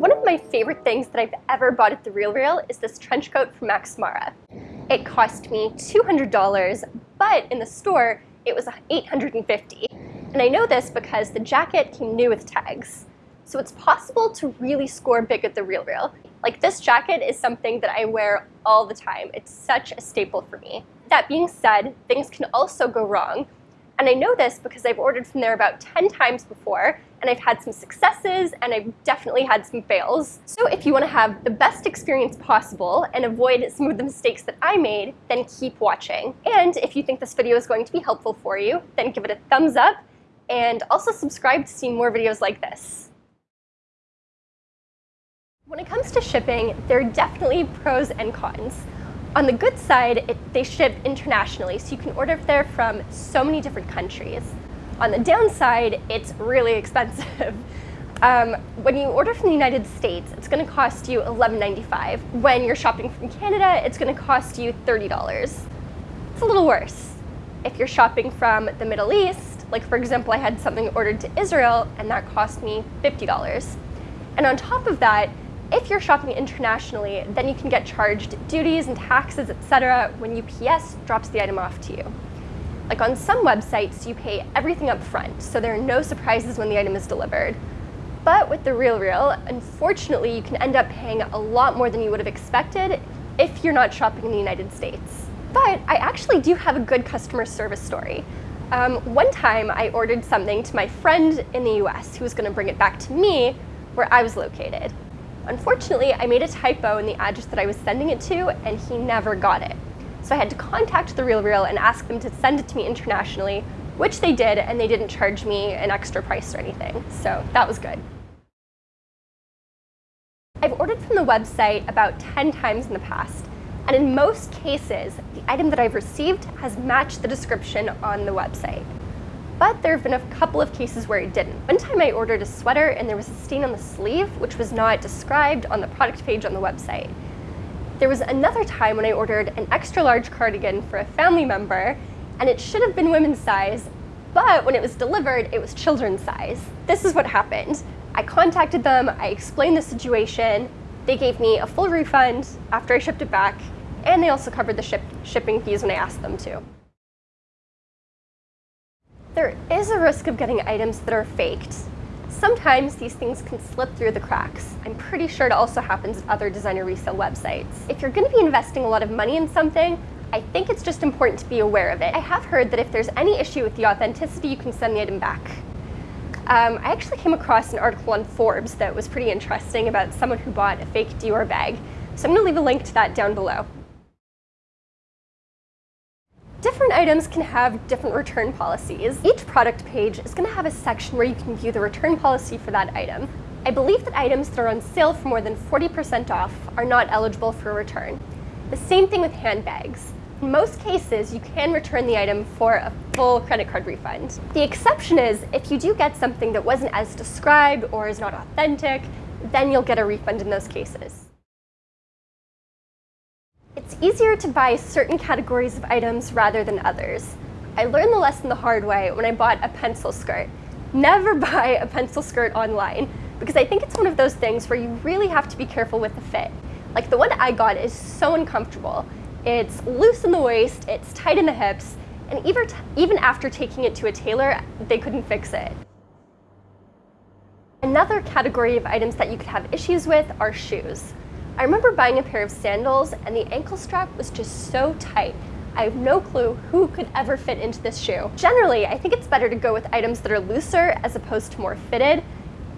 One of my favorite things that I've ever bought at The RealReal is this trench coat from Max Mara. It cost me $200, but in the store, it was 850. And I know this because the jacket came new with tags. So it's possible to really score big at The RealReal. Like this jacket is something that I wear all the time. It's such a staple for me. That being said, things can also go wrong. And I know this because I've ordered from there about 10 times before, and I've had some successes, and I've definitely had some fails. So if you want to have the best experience possible and avoid some of the mistakes that I made, then keep watching. And if you think this video is going to be helpful for you, then give it a thumbs up, and also subscribe to see more videos like this. When it comes to shipping, there are definitely pros and cons. On the good side, it, they ship internationally, so you can order there from so many different countries. On the downside, it's really expensive. Um, when you order from the United States, it's going to cost you $11.95. When you're shopping from Canada, it's going to cost you $30. It's a little worse. If you're shopping from the Middle East, like for example, I had something ordered to Israel, and that cost me $50. And on top of that, if you're shopping internationally, then you can get charged duties and taxes, etc. when UPS drops the item off to you. Like on some websites, you pay everything up front, so there are no surprises when the item is delivered. But with The RealReal, unfortunately, you can end up paying a lot more than you would have expected if you're not shopping in the United States. But I actually do have a good customer service story. Um, one time, I ordered something to my friend in the US who was going to bring it back to me where I was located. Unfortunately, I made a typo in the address that I was sending it to, and he never got it. So I had to contact The RealReal and ask them to send it to me internationally, which they did, and they didn't charge me an extra price or anything. So that was good. I've ordered from the website about 10 times in the past, and in most cases, the item that I've received has matched the description on the website but there have been a couple of cases where it didn't. One time I ordered a sweater and there was a stain on the sleeve, which was not described on the product page on the website. There was another time when I ordered an extra large cardigan for a family member, and it should have been women's size, but when it was delivered, it was children's size. This is what happened. I contacted them, I explained the situation, they gave me a full refund after I shipped it back, and they also covered the ship shipping fees when I asked them to. There is a risk of getting items that are faked. Sometimes these things can slip through the cracks. I'm pretty sure it also happens at other designer resale websites. If you're going to be investing a lot of money in something, I think it's just important to be aware of it. I have heard that if there's any issue with the authenticity, you can send the item back. Um, I actually came across an article on Forbes that was pretty interesting about someone who bought a fake Dior bag. So I'm going to leave a link to that down below. Different items can have different return policies. Each product page is going to have a section where you can view the return policy for that item. I believe that items that are on sale for more than 40% off are not eligible for a return. The same thing with handbags. In most cases, you can return the item for a full credit card refund. The exception is if you do get something that wasn't as described or is not authentic, then you'll get a refund in those cases. It's easier to buy certain categories of items rather than others. I learned the lesson the hard way when I bought a pencil skirt. Never buy a pencil skirt online because I think it's one of those things where you really have to be careful with the fit. Like the one I got is so uncomfortable. It's loose in the waist, it's tight in the hips, and even, even after taking it to a tailor, they couldn't fix it. Another category of items that you could have issues with are shoes. I remember buying a pair of sandals and the ankle strap was just so tight. I have no clue who could ever fit into this shoe. Generally, I think it's better to go with items that are looser as opposed to more fitted,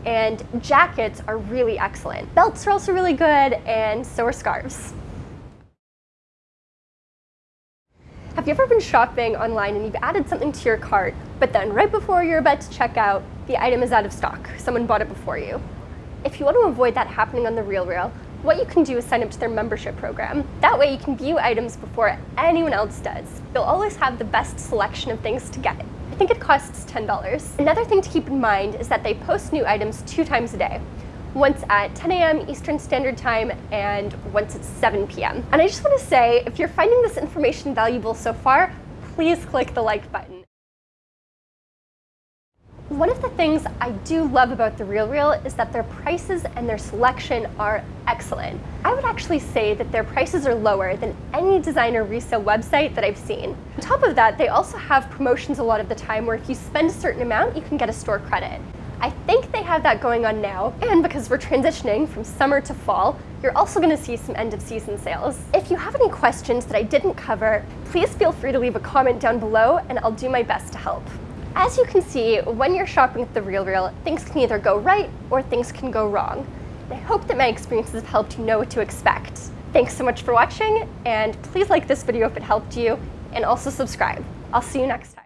and jackets are really excellent. Belts are also really good, and so are scarves. Have you ever been shopping online and you've added something to your cart, but then right before you're about to check out, the item is out of stock. Someone bought it before you. If you want to avoid that happening on the RealReal, what you can do is sign up to their membership program. That way you can view items before anyone else does. You'll always have the best selection of things to get. I think it costs $10. Another thing to keep in mind is that they post new items two times a day. Once at 10 a.m. Eastern Standard Time and once at 7 p.m. And I just want to say, if you're finding this information valuable so far, please click the like button. One of the things I do love about The RealReal is that their prices and their selection are excellent. I would actually say that their prices are lower than any designer resale website that I've seen. On top of that, they also have promotions a lot of the time where if you spend a certain amount, you can get a store credit. I think they have that going on now, and because we're transitioning from summer to fall, you're also going to see some end of season sales. If you have any questions that I didn't cover, please feel free to leave a comment down below and I'll do my best to help. As you can see, when you're shopping at The RealReal, things can either go right or things can go wrong. I hope that my experiences have helped you know what to expect. Thanks so much for watching, and please like this video if it helped you, and also subscribe. I'll see you next time.